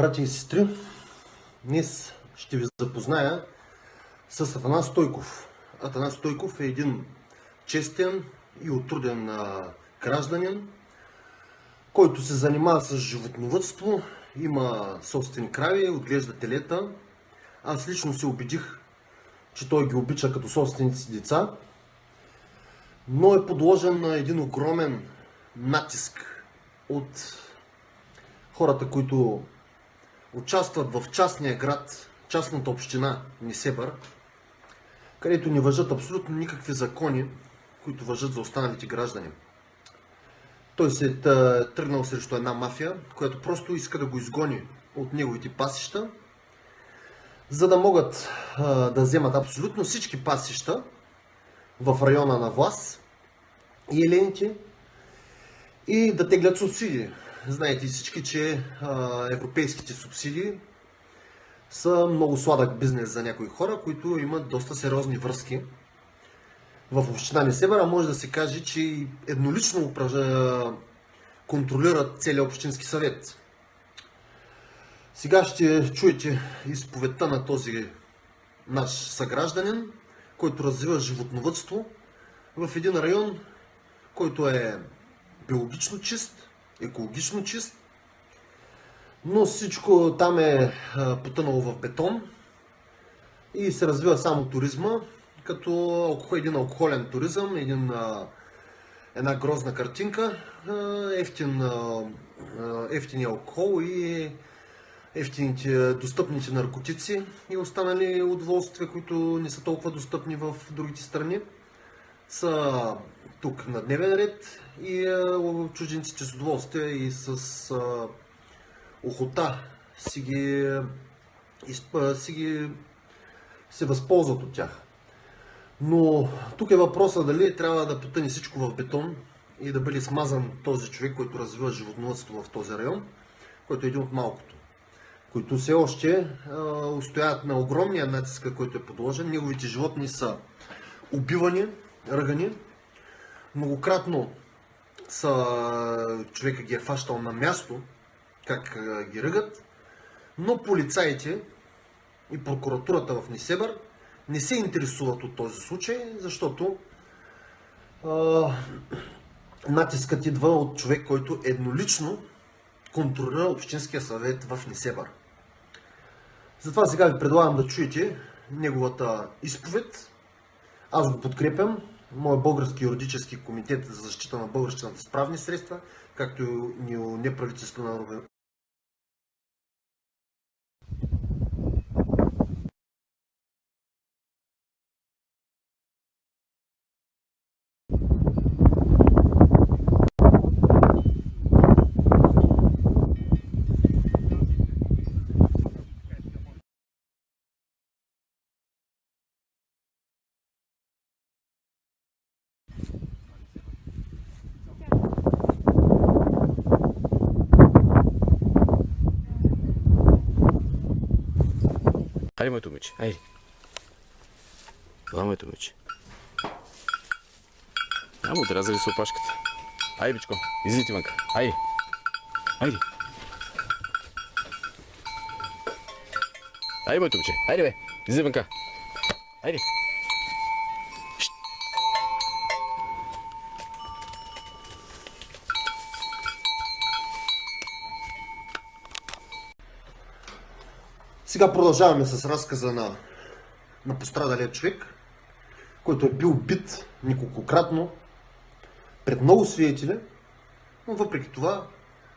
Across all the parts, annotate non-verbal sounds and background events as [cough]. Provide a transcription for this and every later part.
Братя и сестри, днес ще ви запозная с Атанас Стойков. Атанас Стойков е един честен и отруден гражданин, който се занимава с животновътство, има собствени крави, отглежда телета. Аз лично се убедих, че той ги обича като собственици деца, но е подложен на един огромен натиск от хората, които участват в частния град, частната община Несебър, където не въжат абсолютно никакви закони, които въжат за останалите граждани. Той се е тръгнал срещу една мафия, която просто иска да го изгони от неговите пасища, за да могат да вземат абсолютно всички пасища в района на власт и елените и да теглят субсидии. Знаете всички, че европейските субсидии са много сладък бизнес за някои хора, които имат доста сериозни връзки в община Несебър, а може да се каже, че еднолично контролират целият общински съвет. Сега ще чуете изповедта на този наш съгражданин, който развива животновътство в един район, който е биологично чист, екологично чист, но всичко там е потънало в бетон и се развива само туризма, като един алкохолен туризъм, един, една грозна картинка, ефтин, ефтини алкохол и ефтините, достъпните наркотици и останали удоволствия, които не са толкова достъпни в другите страни, са тук на дневен ред и чужденците с удоволствие и с охота си ги, си ги се възползват от тях. Но тук е въпросът дали трябва да потъне всичко в бетон и да бъде смазан този човек, който развива животновътство в този район, който е един от малкото, които все още а, устояват на огромния натиск, който е подложен. Неговите животни са убивани, ръгани, многократно са, човека ги е фащал на място, как ги ръгат, но полицаите и прокуратурата в Несебър не се интересуват от този случай, защото а, натискът идва от човек, който еднолично контролира Общинския съвет в Несебър. Затова сега ви предлагам да чуете неговата изповед. Аз го подкрепям. Моят български юридически комитет за защита на българщината с правни средства, както и неправителствена Хайде, моето момиче, хайде. Това, моето момиче. Няма отрязали с опашката. Айде, бичко, излизайте вънка. Айде. Айде. Айде, моето момиче. Айде, бе. Излизай вънка. Айде. Сега продължаваме с разказа на, на пострадалия човек, който е бил бит неколкократно пред много свидетели, но въпреки това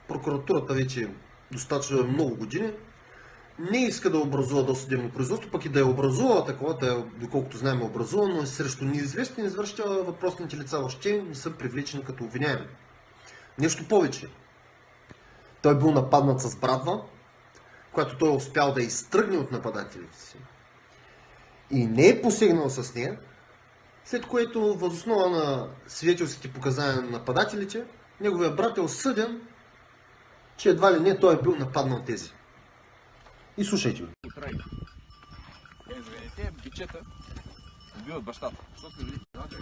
прокуратурата вече достатъчно много години не иска да образува досъдебно производство, пък и да е образувала такова, е, доколкото знаем е образувано, но срещу неизвестни извършителя въпросните лица още не са привлечени като обвиняеми. Нещо повече. Той е бил нападнат с брадва, която той е успял да изтръгне от нападателите си и не е посегнал с нея, след което възоснова на свидетелските показания на нападателите, неговия брат е осъден, че едва ли не той е бил нападнал тези. И слушайте го. Те бичета убиват бащата. Защото ли? Да, да,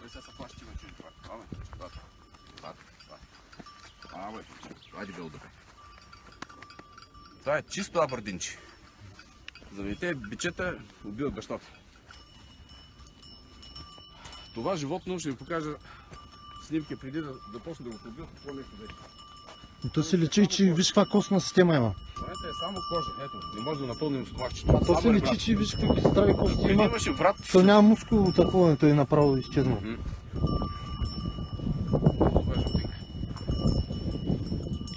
Той сега се плащи на чужди това. Това, това, това, това. А, бе, айде бе, добре. Това е чисто абърдинче. Заради те бичета убиват бащата. Това животно ще ви покажа снимки преди да, да почне да го убиват. Какво нещо беше. То се лечи, че виж каква костна система има. Това е само кожа. Ето, не може да напълним стомахчето. А то се врат. че виж какви здрави кости има. имаше врат. То няма мускул такова, то е направо. Това е жълтинка.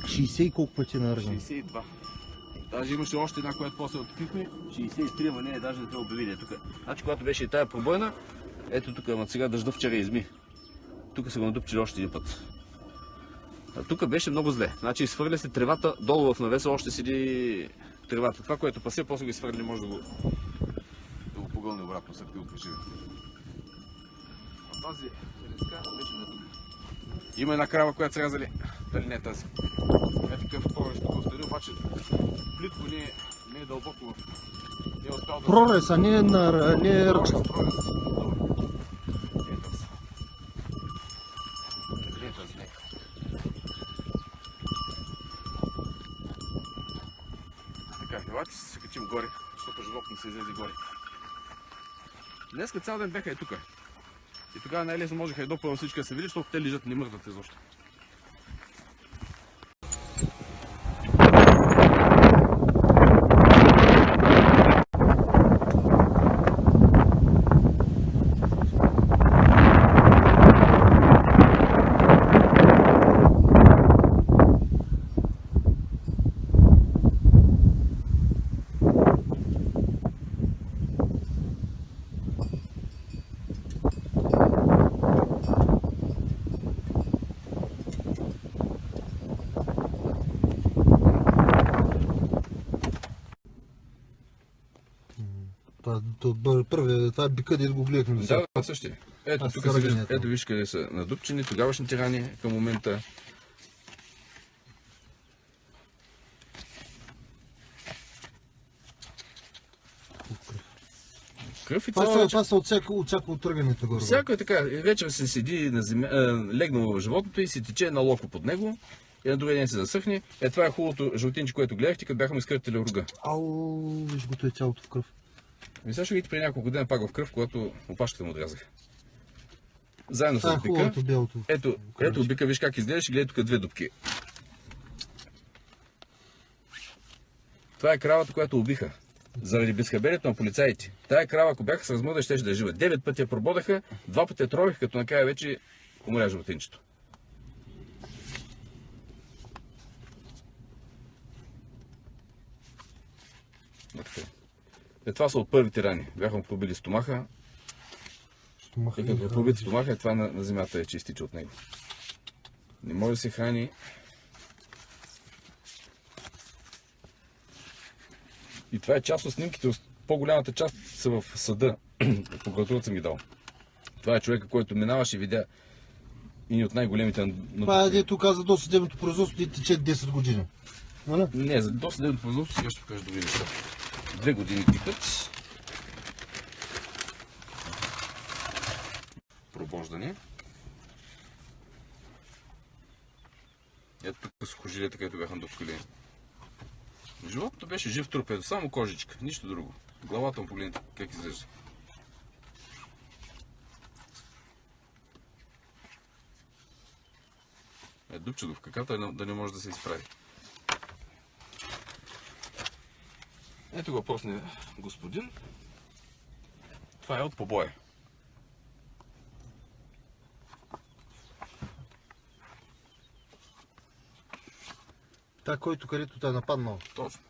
60 и колко пъти е наръган. 62. Даже имаше още една, която после открихме. 63, ама не е даже не те обявили тук. Значи, когато беше и тая пробойна, ето тук, ама сега дъжда вчера изми. Тук са го надупчили още един път. А тук беше много зле. Значи изхвърля се тревата, долу в навеса още седи тревата. Това, което пасе, после го изхвърли, може да го, да го погълне обратно, след като го преживе. А тази треска беше на тук. Има една крава, която са рязали. Дали не е тази? Е такъв прорез тук остани, обаче плитко не е, не е дълбоко в... Не е успял да... Прорез, а не, на, не е ръчна. прорез. Добре. Е тази. Къде е тази нека? Така, елате се качим горе, защото животно се излезе горе. Днеска цял ден беха и тук. И тогава най-лесно можеха и допълно всички да се видят, защото те лежат, не мърдат изобщо. Това, то, първи, това е бика, дето го гледахме. Да, да, същия. Ето, Аз тук се се ръгането. ето виж къде са надупчени, тогавашните рани към момента. Кръв и Това, са, това са от всяко, от всяко отръгането горе. Всяко е така. Вечер се седи на земя, е, легнал в животното и се тече на локо под него. И на другия ден се засъхне. Е, това е хубавото жълтинче, което гледахте, като бяха му изкъртали руга. Ау, виж го, е цялото в кръв. И ще видите при няколко дена пак в кръв, когато опашката му отрязаха. Заедно Това е с бика. Ето, ето бика, виж как изглеждаш, гледай тук две дупки. Това е кравата, която убиха. Заради безхаберието на полицаите. Тая крава, ако бяха с размъда, ще да е жива. Девет пъти я прободаха, два пъти я трових, като накрая вече умря животинчето. Така. Е, това са от първите рани. Бяха му пробили стомаха, Стомаха. и като е пробит стомаха, е това на, на земята е, че изтича от него. Не може да се храни. И това е част от снимките. По-голямата част са в съда. [clears throat] Прокуратурата съм ги дал. Това е човека, който минаваше и видя и от най-големите на... Това е дето каза до съдебното производство и тече 10 години. Нали? Не, за досъдебното производство сега ще покажа други неща. Две години тикат. Пробождане. Ето тук сухожилията, където бяха допкали. Животното беше жив труп, ето само кожичка, нищо друго. Главата му погледнете как изглежда. Е, дупче в каката да не може да се изправи. Ето го после господин. Това е от побоя. Та, който където те е нападнал. Точно.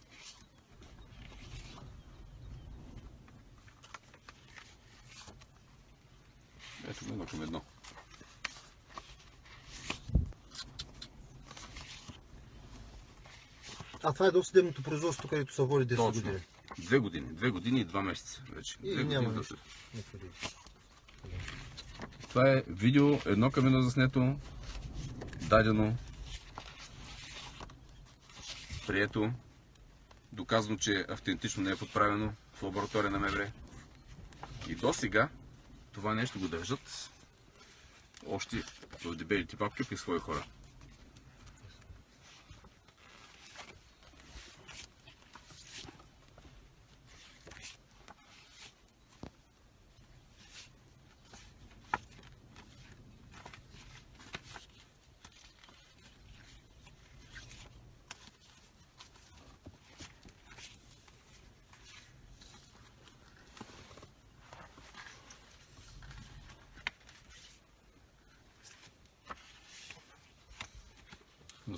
Ето го едно към едно. А това е до съдебното производство, където са води 10 Точно. години. Две години. Две години и два месеца вече. И Две няма години. нищо. Това е видео едно към едно заснето, дадено, прието, доказано, че автентично не е подправено в лаборатория на МВР. И до сега това нещо го държат още в дебелите папки при свои хора.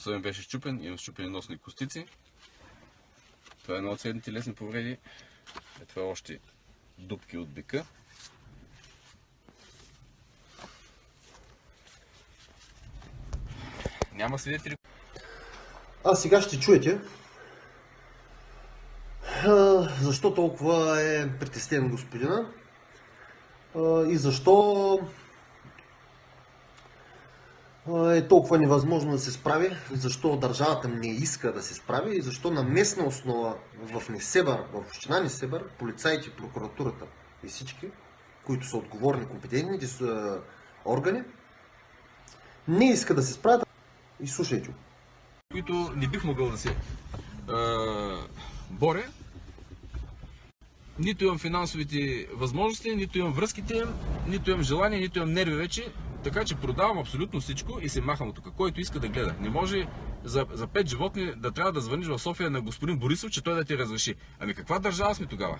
Носът ми беше щупен, имам щупени носни костици. Това е едно от следните лесни повреди. Е, това е още дупки от бика. Няма свидетели, А сега ще чуете защо толкова е притеснен господина и защо е толкова невъзможно да се справи, защо държавата не иска да се справи и защо на местна основа в Несебър, в община Несебър, полицаите, прокуратурата и всички, които са отговорни, компетентните са органи, не иска да се справят. И слушайте. които не бих могъл да се боря. Нито имам финансовите възможности, нито имам връзките, нито имам желание, нито имам нерви вече. Така че продавам абсолютно всичко и се махам от тук. Който иска да гледа. Не може за, за пет животни да трябва да звъниш в София на господин Борисов, че той да ти разреши. Ами каква държава сме тогава?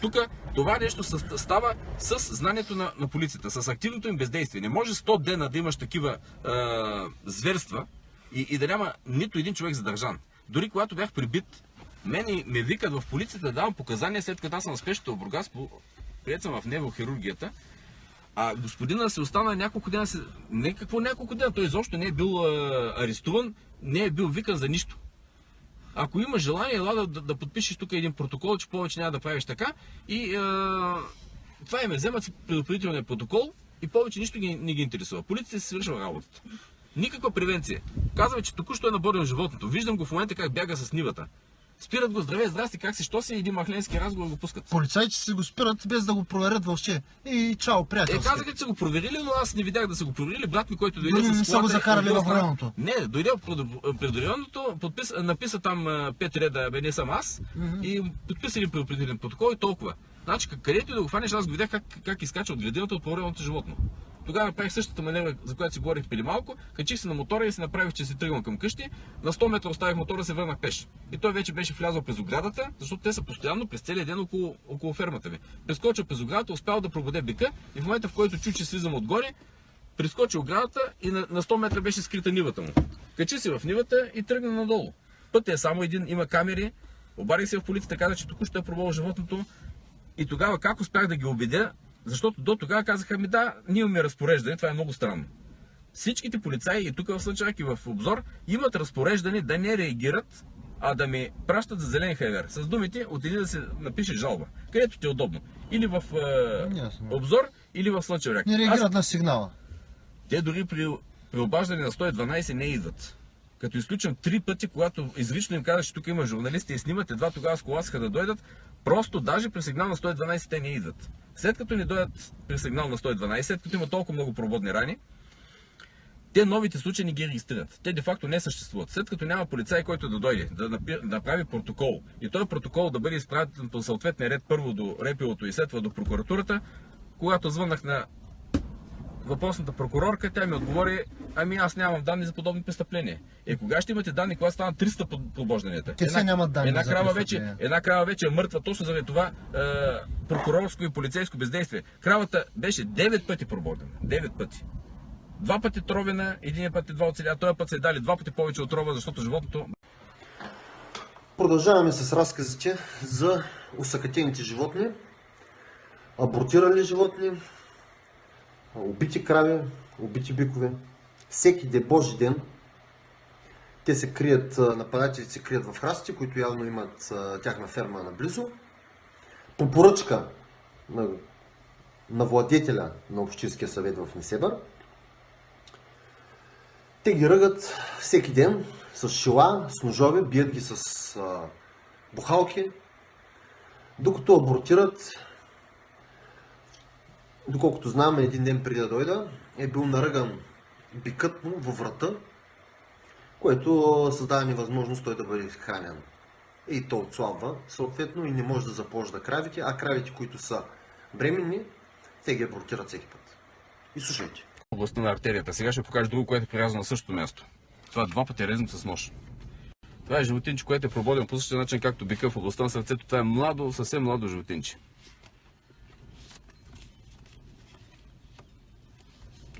Тук това нещо става с знанието на, на полицията, с активното им бездействие. Не може 100 дена да имаш такива е, зверства и, и да няма нито един човек задържан. Дори когато бях прибит, мен ме викат в полицията да давам показания, след като аз съм спешната в Бургас, прият съм в неврохирургията, а господина се остана няколко дена, се- не какво няколко дена, той изобщо не е бил а, арестуван, не е бил викан за нищо. Ако има желание, ела да, да, подпишеш тук един протокол, че повече няма да правиш така. И а, това им е вземат си предупредителния протокол и повече нищо ги, не ги интересува. Полицията си свършва работата. Никаква превенция. Казва, че току-що е наборил животното. Виждам го в момента как бяга с нивата. Спират го, здраве, здрасти, как си, що си, един махленски разговор го пускат. Полицайите си го спират без да го проверят въобще. И чао, Е, приятелски. казаха, че са го проверили, но аз не видях да са го проверили. Брат ми, който дойде Но не с са го закарали друга в районното. Не, дойде пред- районното, подпис, написа там пет реда, бе не съм аз, и подписа един предупредителен протокол и толкова. Значи, къ- където и да го хванеш, аз го видях как, как изкача от градината от по животно. Тогава направих същата маневра, за която си говорих преди малко, качих се на мотора и си направих, че си тръгвам към къщи. На 100 метра оставих мотора, се върнах пеш. И той вече беше влязъл през оградата, защото те са постоянно през целия ден около, около фермата ми. Прескочил през оградата, успял да пробуде бика и в момента, в който чу, че слизам отгоре, прескочи оградата и на, на 100 метра беше скрита нивата му. Качи се в нивата и тръгна надолу. Пътят е само един, има камери. Обадих се в полицията, каза, че току-що е пробвал животното. И тогава как успях да ги убедя? Защото до тогава казаха ми да, ние имаме разпореждане, това е много странно. Всичките полицаи и тук в Слънчак и в обзор имат разпореждане да не реагират, а да ми пращат за зелен хайвер. С думите, отиди да се напише жалба, където ти е удобно. Или в е, Ясно. обзор, или в Слънчев Не Аз реагират на сигнала. те дори при, при обаждане на 112 не идват. Като изключвам три пъти, когато изрично им казах, че тук има журналисти и снимат, едва тогава сколасаха да дойдат, просто даже при сигнал на 112 те не идват. След като не дойдат при сигнал на 112, след като има толкова много прободни рани, те новите случаи не ги регистрират. Те де-факто не съществуват. След като няма полицай, който да дойде, да направи протокол и този протокол да бъде изпратен по съответния ред първо до репилото и след това до прокуратурата, когато звъннах на въпросната прокурорка, тя ми отговори, ами аз нямам данни за подобни престъпления. Е, кога ще имате данни, когато станат 300 под- подбожданията? Те все нямат данни една за крава вече, една крава вече е мъртва точно заради това е, прокурорско и полицейско бездействие. Кравата беше 9 пъти прободена. 9 пъти. Два пъти тровена, един път едва оцеля, този път й дали два пъти повече отрова, защото животното Продължаваме с разказите за усъкатените животни, абортирали животни, убити крави, убити бикове. Всеки де Божи ден те се крият, нападателите се крият в храстите, които явно имат тяхна ферма наблизо. По поръчка на, на владетеля на Общинския съвет в Несебър, те ги ръгат всеки ден с шила, с ножове, бият ги с а, бухалки, докато абортират. Доколкото знам, един ден преди да дойда, е бил наръган бикът му във врата, което създава невъзможност той да бъде хранен. И то отслабва, съответно, и не може да запложда кравите, а кравите, които са бременни, те ги абортират всеки път. И слушайте. областта на артерията. Сега ще покажа друго, което е прирязано на същото място. Това два пъти е резано с нож. Това е животинче, което е прободено по същия начин, както бика в областта на сърцето. Това е младо, съвсем младо животинче.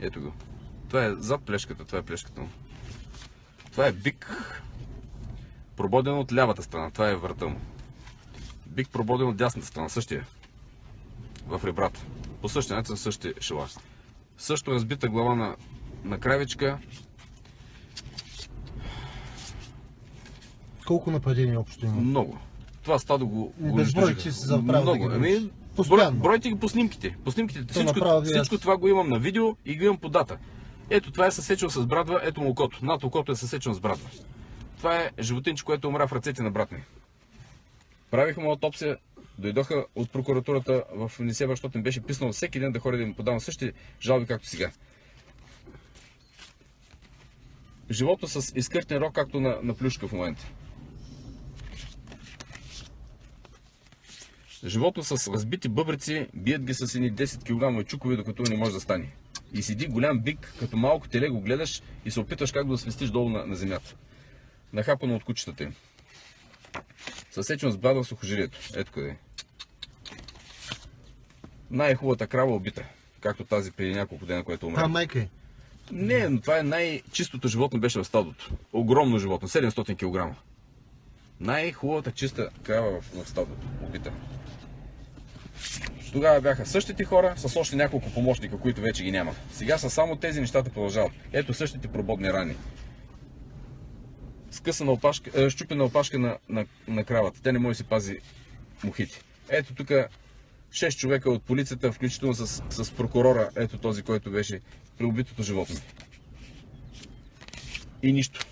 Ето го. Това е зад плешката, това е плешката му. Това е бик, прободен от лявата страна. Това е врата му. Бик прободен от дясната страна, същия. В ребрата. По същия начин същия шелаш. Също разбита глава на, на кравичка. Колко нападения общо има? Много. Това стадо го, го Безброй, унищожиха. че си да Много. Ами, Постоянно. бройте ги по снимките. По снимките. Всичко, направо вие- всичко това го имам на видео и го имам по дата. Ето това е съсечено с брадва, ето му окото. Над окото е съсечено с брадва. Това е животинче, което умря в ръцете на брат ми. Правихме аутопсия, дойдоха от прокуратурата в Нисева, защото им беше писнало всеки ден да ходя да им подавам същите жалби, както сега. Живото с изкъртен рок, както на, на плюшка в момента. Животно с разбити бъбрици, бият ги с едни 10 кг чукове, докато не може да стане. И седи голям бик, като малко теле го гледаш и се опиташ как да го свестиш долу на, на земята. Нахапано от кучетата им. Съсечено с брада в сухожилието. Ето къде е. Най-хубавата крава убита. Както тази преди няколко дена, което умря. А, майка е. Не, но това е най-чистото животно беше в стадото. Огромно животно, 700 кг. Най-хубавата чиста крава в, в стадото, убита. Тогава бяха същите хора с още няколко помощника, които вече ги няма. Сега са само тези нещата продължават. Ето същите прободни рани. Скъсана опашка, е, щупена опашка на, на, на кравата. Тя не може да си пази мухите. Ето тук 6 човека от полицията, включително с, с прокурора, ето този, който беше при убитото животно. И нищо.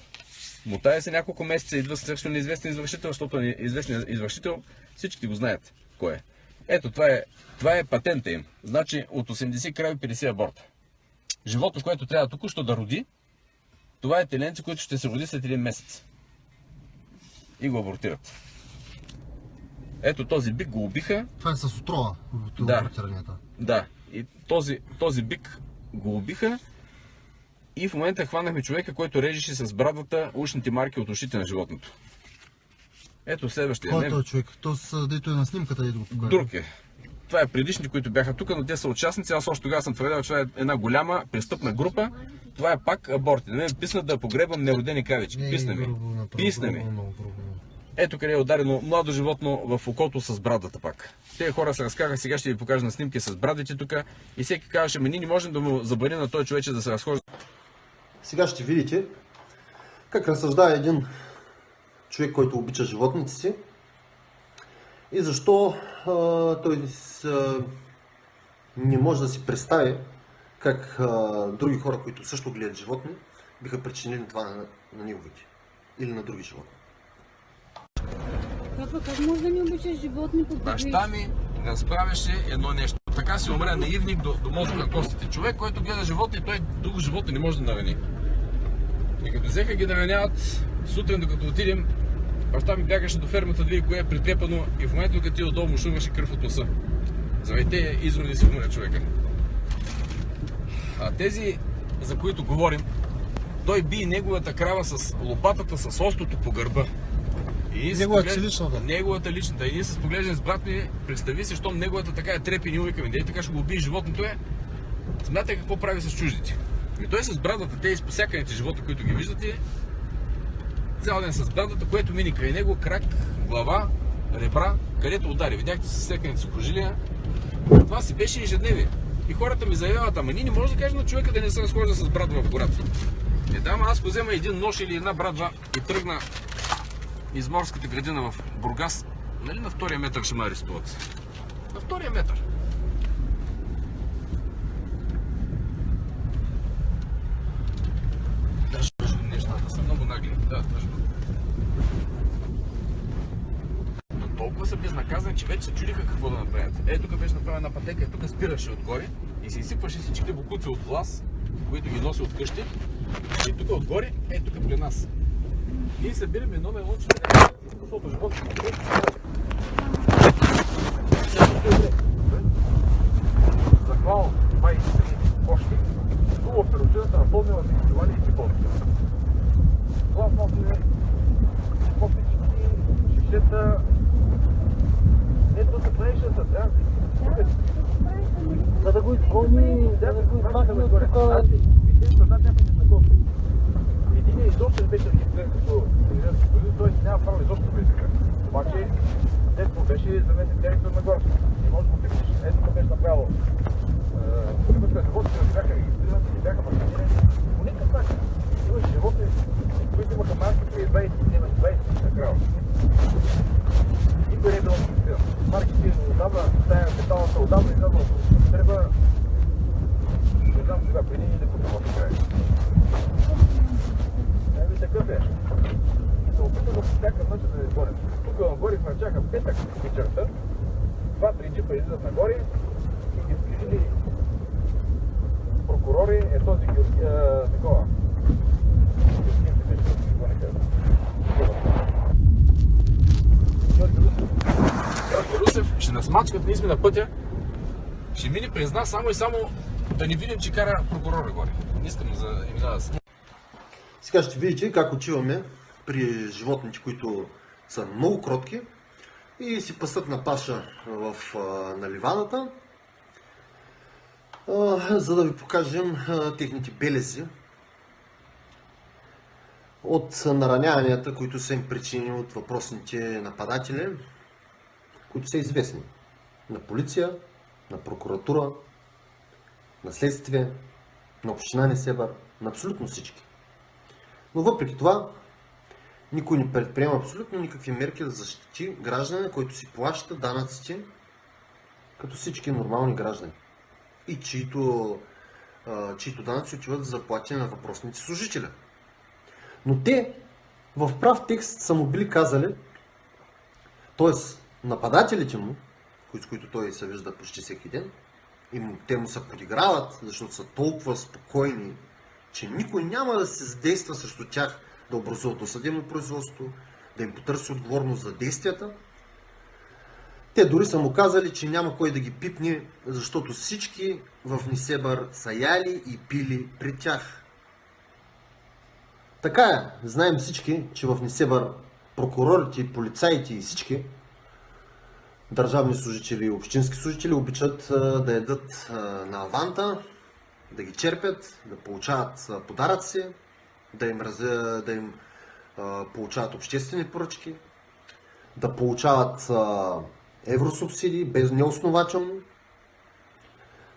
Мотая се няколко месеца, идва съвършено неизвестен извършител, защото известен извършител, всички го знаят кой е. Ето, това е, това е патента им. Значи от 80 крави 50 аборта. Живото, което трябва току-що да роди, това е теленце, което ще се роди след един месец. И го абортират. Ето този бик го убиха, Това е с отрова. Да. Да. И този, този бик го убиха и в момента хванахме човека, който режеше с брадата ушните марки от ушите на животното. Ето следващия. Кой е Не, този човек? То с, дето е на снимката и да го покажа. друг е. Това е предишните, които бяха тук, но те са участници. Аз още тогава съм твърдял, че това е една голяма престъпна група. Това е пак аборти. На мен писна да погребам неродени кравички. Не, Писна ми. грубо направо, Писна ми. Ето къде е ударено младо животно в окото с брадата пак. Те хора се разкаха, сега ще ви покажа на снимки с брадите тук. И всеки казваше, ми ние не можем да му забраним на този човече да се разхожда. Сега ще видите как разсъждава един човек, който обича животните си и защо а, той а, не може да си представи как а, други хора, които също гледат животни, биха причинили това на, на неговите или на други животни. Папа, как може да не обичаш животни по Баща ми разправяше едно нещо. Така си умря наивник до, до мозъка на костите. Човек, който гледа животни, той друго животно не може да нарани. И като взеха ги нараняват, сутрин докато отидем, баща ми бягаше до фермата да види кое е притрепано и в момента, като отида долу, му шумваше кръв от носа. Тези изроди си умря човека. А тези, за които говорим, той би неговата крава с лопатата с остото по гърба. И Неговата поглед- личната? Неговата личната. И ние се поглеждаме с брат ми, представи си, щом неговата така е трепи, ние викаме, дей така ще го убие животното е. Смятай какво прави с чуждите. И той с брадата, те изпосяканите животни, които ги виждате, цял ден с брадата, което мини край него, крак, глава, ребра, където удари. Видяхте с секаните сухожилия. Това си беше ежедневие. И хората ми заявяват, ама ние не може да кажем на човека да не се разхожда с брадва в гората. Е, да, ама аз взема един нож или една брадва и тръгна из морската градина в Бургас. Нали на втория метър ще ме арестуват? На втория метър. Даже нещата са много нагли. Да, тъжно. Но толкова са безнаказани, че вече се чудиха какво да направят. Е, тук беше направена пътека, тук спираше отгоре и се изсипваше всичките бокуци от глас, които ги носи от къщи. И тук отгоре, е тук при нас. Ние събираме едно едно, че защото не е Захвал 23 кошки, хубаво оперативната напълнила изпивали и копички, шишета. Ето се правеше да трябва. За да го изпълни, Да, да го измахаме горе. Значи, висим са над някакви знакоми. Един изобщо беше регистриран като той няма право изобщо да излика. Обаче, дето беше заместник директор на гората. И може да го пипнеш. Ето тук беше направило. Полигата животни не бяха регистрирани, не бяха вакцинирани. По никакъв начин. Имаше животни, които имаха марки преди 20 години, 20 на крава. Никой не е бил регистриран. Марките отдавна, тая металната отдавна излязла от употреба. Не знам сега, преди или по това край. Еми такъв е. Опитам по всякакъв начин да не борим. Тук нагоре хвърчаха петък вечерта. Два-три джипа излизат нагоре и ги сгрижили прокурори, е този Георги, а, такова. Георги Русев. Георги Русев ще нас мачкат, ние сме на пътя. Ще мине през нас само и само да не видим, че кара прокурора горе. Не искам за имена да се. Сега ще видите как отиваме при животните, които са много кротки и си пасат на паша в на ливаната, а, за да ви покажем техните белези от нараняванията, които са им причинени от въпросните нападатели, които са известни на полиция, на прокуратура, на следствие, на община Несебър, на абсолютно всички. Но въпреки това, никой не предприема абсолютно никакви мерки да защити гражданина, който си плаща данъците като всички нормални граждани. И чието, чието данъци отиват за плащане на въпросните служители. Но те в прав текст са му били казали, т.е. нападателите му, с които той се вижда почти всеки ден, и му, те му се подиграват, защото са толкова спокойни, че никой няма да се задейства срещу тях да образуват досъдебно производство, да им потърси отговорност за действията. Те дори са му казали, че няма кой да ги пипне, защото всички в Нисебър са яли и пили при тях. Така е, знаем всички, че в Нисебър прокурорите, полицаите и всички държавни служители и общински служители обичат да ядат на аванта, да ги черпят, да получават подаръци, да им, раз... да им а, получават обществени поръчки, да получават а, евросубсидии без неоснователно.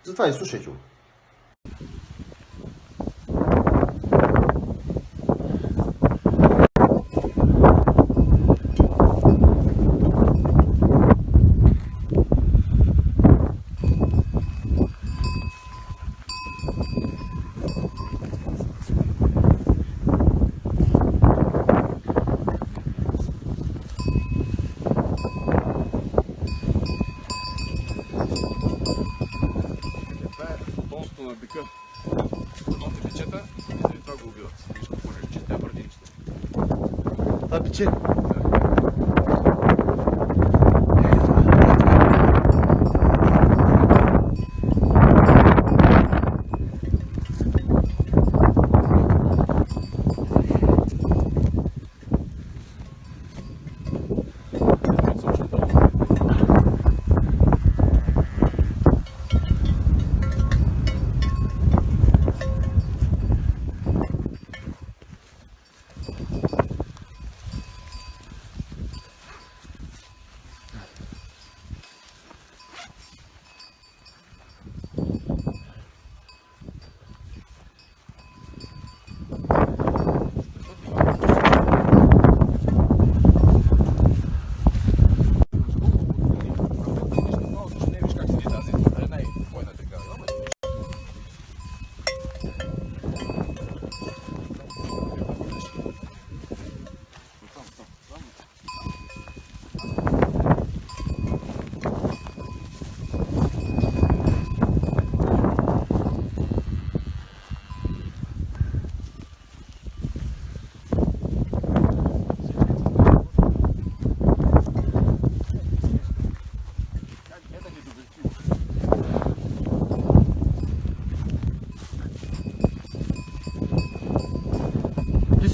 Затова и слушайте го.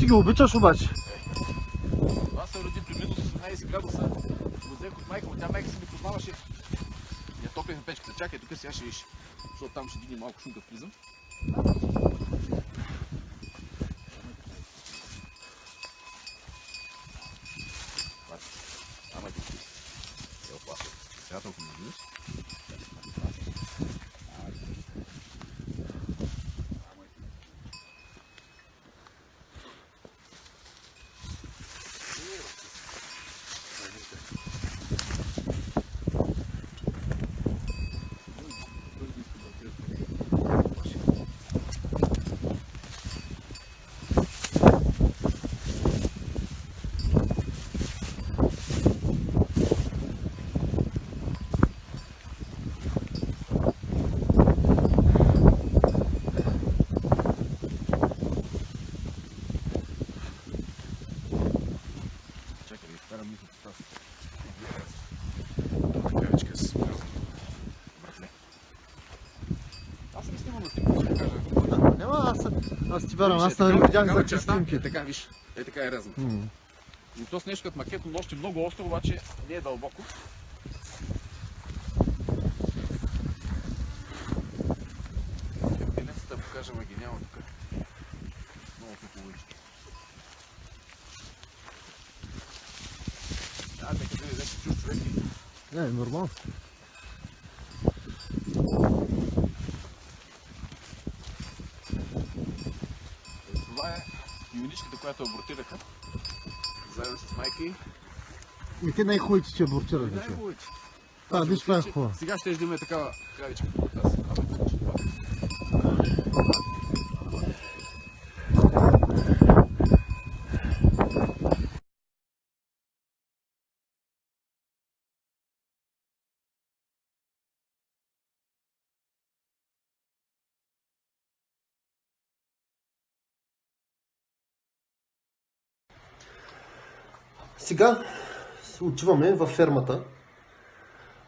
Ги обичаш обаче. Това се роди при минус 18 градуса. Го взех от майка му. Тя майка си ми познаваше. Я топлихме печката. Чакай, тук сега ще виж. Защото там ще дигне малко шум, като влизам. толкова не виждаш. Чакай да изкарам мисълта с тази. Това кавичка с братле. Аз съм снимал на снимка, ще кажа. Няма, аз, аз ти вярвам, аз нали видях за снимки. Е така, виж. Е така е резан. М. И то с нещо като макетно нощ е много остро, обаче не е дълбоко. Пенецата да покажа, ма няма тук. Много хубавички. А, нека да видим, чуж човек и Не, нормално. Е, Това е юничката, която абортираха. Заедно с майка й. И те най-хубавите. И вече. най-хубавите. А, виж това е хубаво. Сега ще имаме такава кравичка Сега отиваме във фермата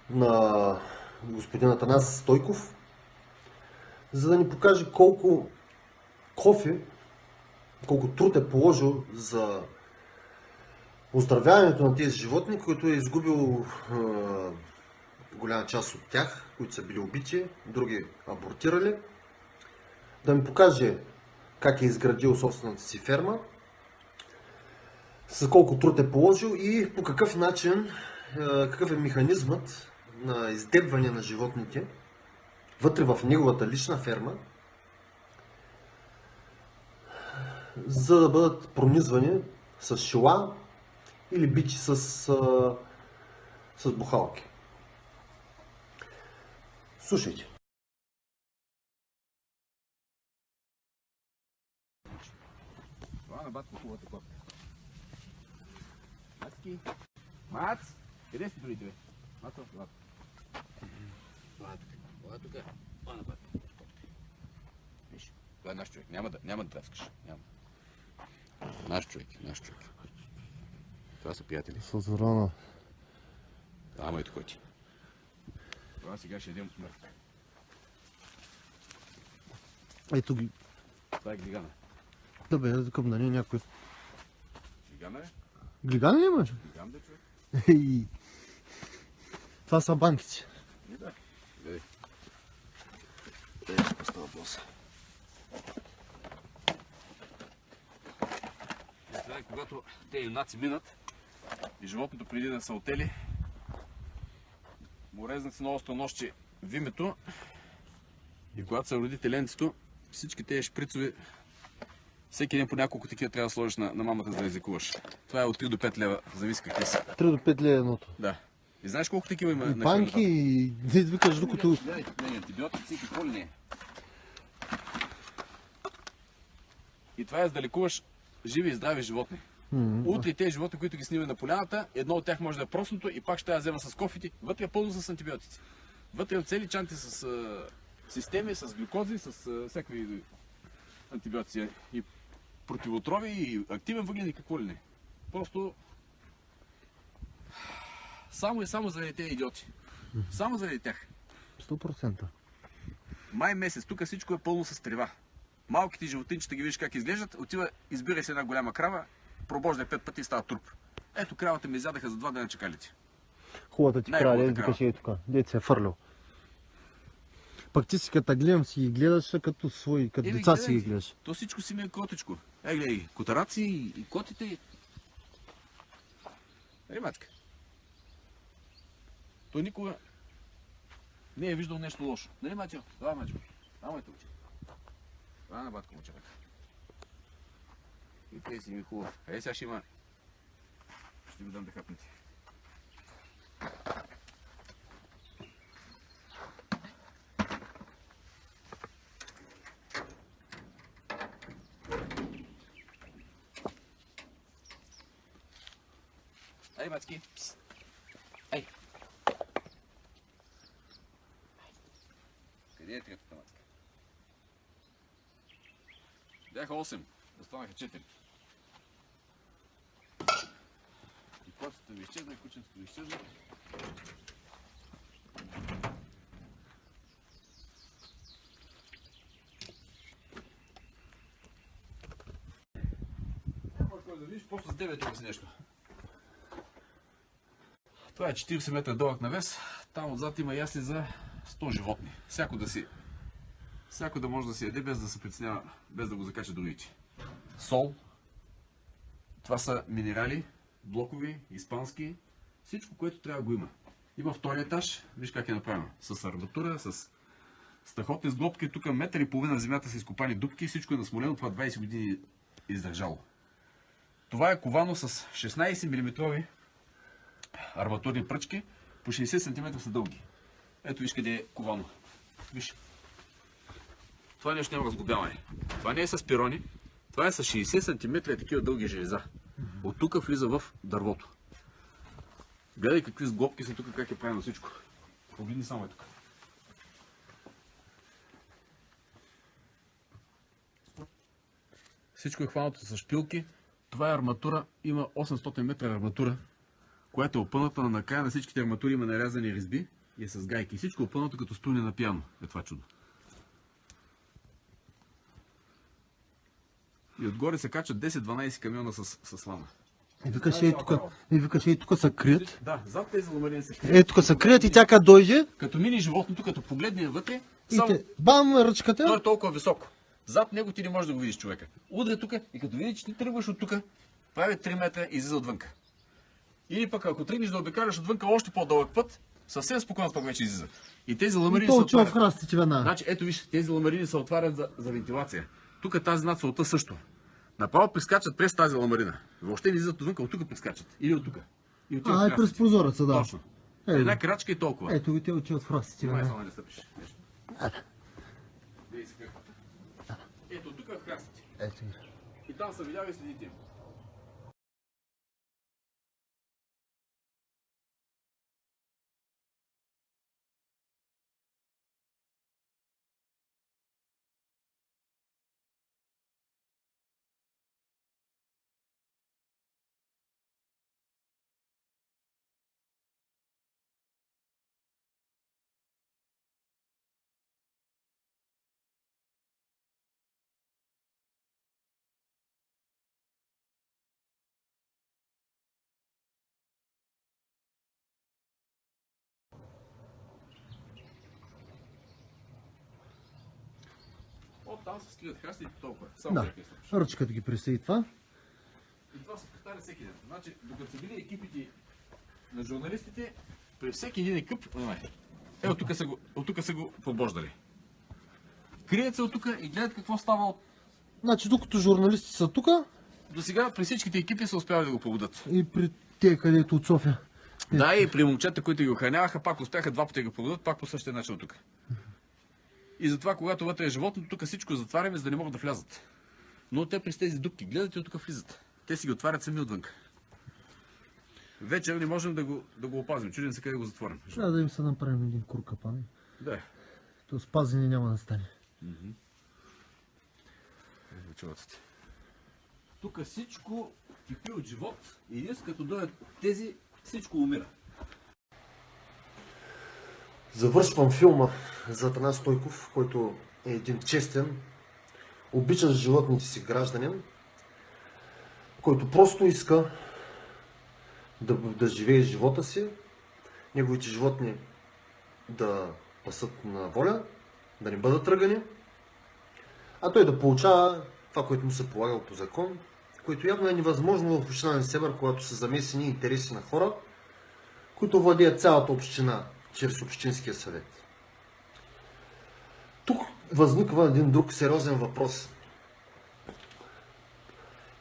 на господин Атанас Стойков, за да ни покаже колко кофе, колко труд е положил за оздравяването на тези животни, които е изгубил е, голяма част от тях, които са били убити, други абортирали. Да ми покаже как е изградил собствената си ферма, с колко труд е положил и по какъв начин, е, какъв е механизмът на издебване на животните вътре в неговата лична ферма, за да бъдат пронизвани с шила или бити с, с бухалки. Слушайте. Това на батко хубавата копка. Мацки! Мац! Къде си другите, бе? Мацо, това. Това е тук. Това е тук. Това на батко. Виж, това е наш човек. Няма да, няма да драскаш. Няма. Наш човек, наш човек. Това са приятели. С озорана. Ама ето кой ти. Това сега ще идем мъртв. Ето ги. Това е глигана. Да бе, към да не е някой. Глигана е? Глиган ли имаш? Глиган бе човек. Това са банките. Не да. Гледай. Е, какво става въпрос? Представяй, когато те юнаци минат и животното преди да са отели, на остро нощче вимето и когато се роди теленцето, всички тези шприцови, всеки ден по няколко такива трябва да сложиш на, на мамата, за да излекуваш. Това е от 3 до 5 лева, зависи какви са. 3 до 5 лея едното. Да. И знаеш колко такива има И на банки, и да извикаш докато... Не, антибиотици и какво ли не. И това е за да лекуваш живи и здрави животни. М, Утре тези животни, които ги снимаме на поляната, едно от тях може да е просното и пак ще я взема с кофите. Вътре е пълно с антибиотици. Вътре е цели чанти с а, системи, с глюкози, с а, всякакви антибиотици. И противотрови, и активен въглен и какво ли не. Просто само и само заради тези идиоти. Само заради тях. 100%. Май месец, тук всичко е пълно с трева. Малките животинчета ги виждаш как изглеждат, отива, избира се една голяма крава, пробожда пет пъти и става труп. Ето кравата ми изядаха за два дена чакалите. Хубавата ти крава. викаш е тук. Дед се е фърлял. Пък ти си като гледам си ги гледаш като свои, като Еми, деца си гледай ги ги. гледаш. То всичко си ми е котичко. Е, гледай, котараци и, котите. Ей, мачка. Той никога не е виждал нещо лошо. Нали, Матио? Това, Матио. Това, Матио. Това на батко му човек. И те си ми хубаво. Ей, сега ще има. Ще ви дам да хапнете. Ей, Мацки. Ей. Къде е третата мацка? Бяха 8, останаха 4. И котата ми изчезна, и кученцето ми изчезна. Да видиш, просто с 9 тук си нещо. Това е 40 метра дълъг навес. Там отзад има ясли за 100 животни. Всяко да си всяко да може да си яде без да се притеснява, без да го закача другите. Сол. Това са минерали, блокови, испански. Всичко, което трябва да го има. Има втори етаж, виж как е направено. С арматура, с страхотни сглобки. Тук метър и половина земята са изкопани дупки. Всичко е насмолено. Това 20 години е издържало. Това е ковано с 16 мм арматурни пръчки. По 60 см са дълги. Ето виж къде е ковано. Виж. Това нещо няма разглобяване. Това не е с пирони. Това е с 60 см е такива дълги железа. От тук влиза в дървото. Гледай какви сглобки са тук, как е правено всичко. Погледни само е тук. Всичко е хванато с шпилки. Това е арматура. Има 800 метра арматура, която е опъната на накрая на всичките арматури има нарязани резби и е с гайки. Всичко е опънато като струни на пиано. Е това чудо. И отгоре се качат 10-12 камиона с, с слама. И викаш, ей тук, и викаш, ей тук са крият. Да, зад тези ламарини се крият. Ей тук са крият и тя като дойде Като мини животното, като погледне вътре, и само те, бам, той ръчката. е толкова високо. Зад него ти не можеш да го видиш човека. Удря тук и като види, че ти тръгваш от тук, прави 3 метра и излиза отвънка. Или пък ако тръгнеш да обикаляш отвънка още по-дълъг път, съвсем спокойно пък вече излиза. И тези И ламарини се отварят. Значи, ето виж, тези ламарини се отварят за, за вентилация. Тук тази над солта също. Направо прескачат през тази ламарина. Въобще не излизат отвън, от тук прескачат. Или от тук. И А, е през прозореца, да. Точно. Е, Една крачка и толкова. Ето ги те отиват в Май веднага. само не стъпиш. Ето тук е в храстите. Ето. И там са видяли следите там се скрият храстите толкова. Само Да. Ръчката ги присъи това. И това се повтаря всеки ден. Значи, докато са били екипите на журналистите, при всеки един екип, е, от тук са го, от тук са го побождали. Крият се от тук и гледат какво става от... Значи, докато журналисти са тук До сега при всичките екипи са успявали да го побудат. и при те, където от София. Да, и при момчета, които ги охраняваха, пак успяха два пъти да го побудат, пак по същия начин от тук. И затова, когато вътре е животно, тук всичко затваряме, за да не могат да влязат. Но те през тези дупки гледат и от тук влизат. Те си ги отварят сами отвън. Вечер не можем да го, да го опазим. Чудим се къде го затворим. Трябва да им се направим един кур капан. Да. То спазене няма да стане. Чувате. Тук всичко кипи от живот и днес като дойдат тези, всичко умира. Завършвам филма за Атанас Стойков, който е един честен, обичащ животните си гражданин, който просто иска да, да живее живота си, неговите животни да пасат на воля, да не бъдат тръгани, а той да получава това, което му се полага по закон, което явно е невъзможно в община Несебър, когато са замесени интереси на хора, които владеят цялата община чрез Общинския съвет. Тук възниква един друг сериозен въпрос.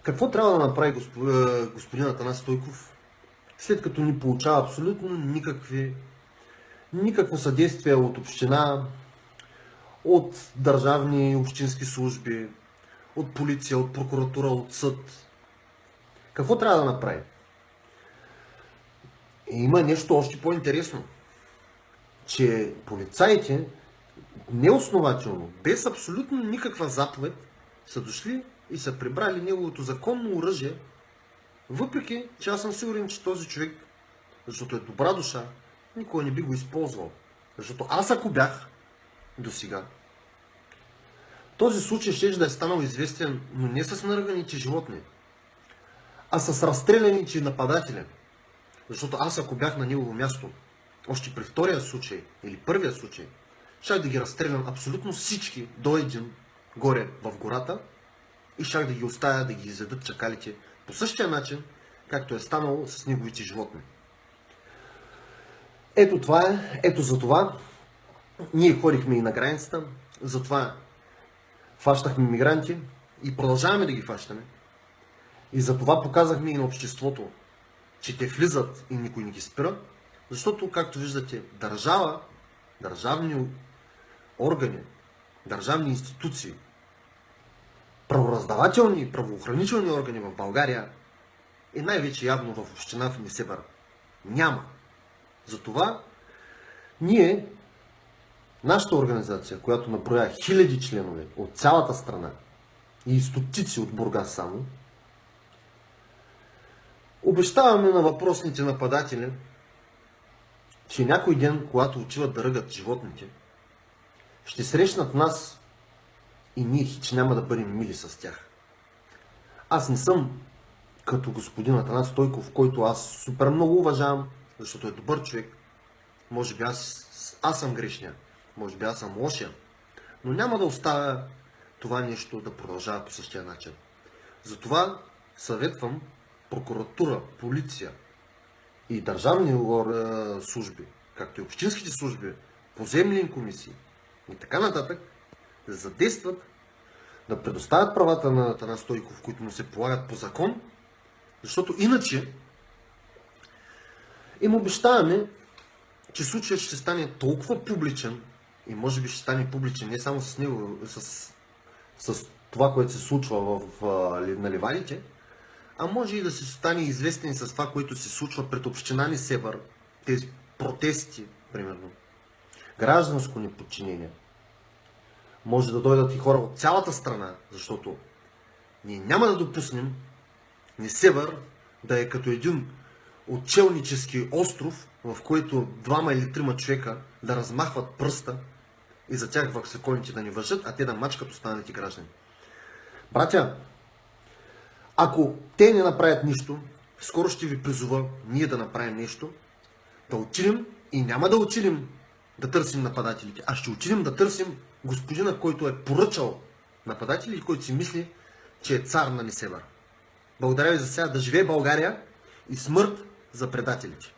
Какво трябва да направи е, господин Атанас Стойков, след като ни получава абсолютно никакви, никакво съдействие от община, от държавни и общински служби, от полиция, от прокуратура, от съд. Какво трябва да направи? И има нещо още по-интересно, че полицаите неоснователно, без абсолютно никаква заповед, са дошли и са прибрали неговото законно оръжие, въпреки че аз съм сигурен, че този човек, защото е добра душа, никой не би го използвал. Защото аз ако бях до сега, този случай ще да е станал известен, но не с наръганите животни, а с разстреляните нападатели. Защото аз ако бях на негово място, още при втория случай или първия случай, щях да ги разстрелям абсолютно всички до един горе в гората и щях да ги оставя да ги изядат чакалите по същия начин, както е станало с неговите животни. Ето това е, ето за това ние ходихме и на границата, затова фащахме мигранти и продължаваме да ги фащаме. И за това показахме и на обществото, че те влизат и никой не ги спира, защото, както виждате, държава, държавни органи, държавни институции, правораздавателни и правоохранителни органи в България и най-вече явно в община в Несебър няма. Затова ние, нашата организация, която наброя хиляди членове от цялата страна и стотици от Бургас само, обещаваме на въпросните нападатели, че някой ден, когато отиват да ръгат животните, ще срещнат нас и ние хич няма да бъдем мили с тях. Аз не съм като господин Атанас Стойков, който аз супер много уважавам, защото е добър човек. Може би аз, аз съм грешния, може би аз съм лошия, но няма да оставя това нещо да продължава по същия начин. Затова съветвам прокуратура, полиция и държавни служби, както и общинските служби, поземни комисии и така нататък, да задействат, да предоставят правата на Атанас Стойков, които му се полагат по закон, защото иначе им обещаваме, че случаят ще стане толкова публичен и може би ще стане публичен не само с него, с, с това, което се случва в, в, на ливадите, а може и да се стане известен с това, което се случва пред община ни тези протести, примерно, гражданско неподчинение. Може да дойдат и хора от цялата страна, защото ние няма да допуснем Несевър да е като един отчелнически остров, в който двама или трима човека да размахват пръста и за тях ваксаконите да ни въжат, а те да мачкат останалите граждани. Братя, ако те не направят нищо, скоро ще ви призова ние да направим нещо, да отидем и няма да отидем да търсим нападателите, а ще отидем да търсим господина, който е поръчал нападатели и който си мисли, че е цар на Несевър. Благодаря ви за сега. Да живее България и смърт за предателите.